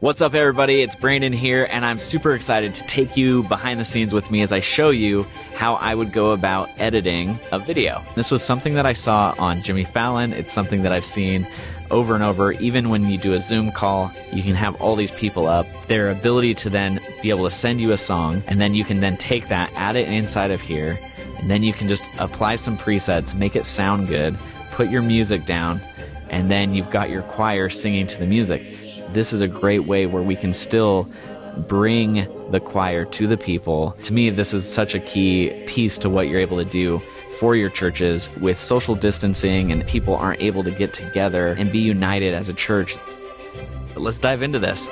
What's up, everybody? It's Brandon here, and I'm super excited to take you behind the scenes with me as I show you how I would go about editing a video. This was something that I saw on Jimmy Fallon. It's something that I've seen over and over. Even when you do a Zoom call, you can have all these people up. Their ability to then be able to send you a song, and then you can then take that, add it inside of here, and then you can just apply some presets, make it sound good, put your music down, and then you've got your choir singing to the music this is a great way where we can still bring the choir to the people. To me, this is such a key piece to what you're able to do for your churches with social distancing and people aren't able to get together and be united as a church. Let's dive into this.